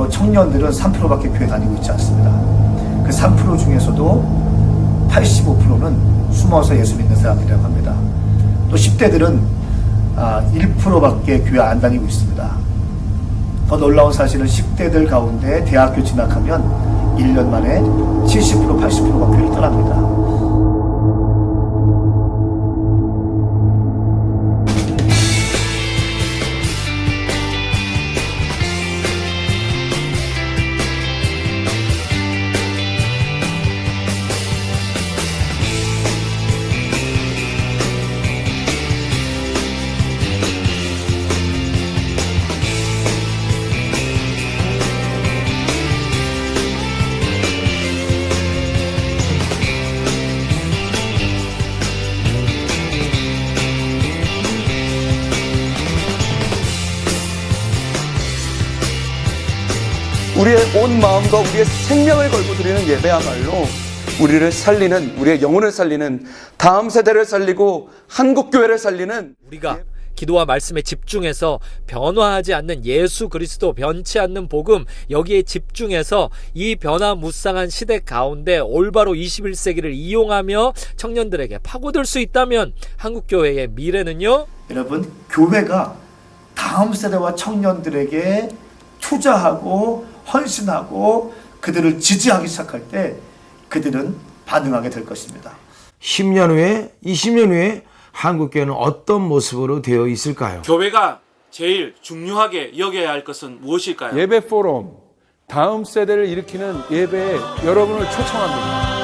또 청년들은 3%밖에 교회 다니고 있지 않습니다. 그 3% 중에서도 85%는 숨어서 예수 믿는 사람이라고 합니다. 또 10대들은 1%밖에 교회 안 다니고 있습니다. 더 놀라운 사실은 10대들 가운데 대학교 진학하면 1년 만에 70% 80%가 교회를 떠납니다. 우리의 온 마음과 우리의 생명을 걸고 드리는 예배야말로 우리를 살리는 우리의 영혼을 살리는 다음 세대를 살리고 한국 교회를 살리는 우리가 기도와 말씀에 집중해서 변화하지 않는 예수 그리스도 변치 않는 복음 여기에 집중해서 이 변화무쌍한 시대 가운데 올바로 21세기를 이용하며 청년들에게 파고들 수 있다면 한국 교회의 미래는요? 여러분 교회가 다음 세대와 청년들에게 투자하고 헌신하고 그들을 지지하기 시작할 때 그들은 반응하게 될 것입니다. 10년 후에 20년 후에 한국교회는 어떤 모습으로 되어 있을까요? 교회가 제일 중요하게 여겨야 할 것은 무엇일까요? 예배 포럼 다음 세대를 일으키는 예배에 여러분을 초청합니다.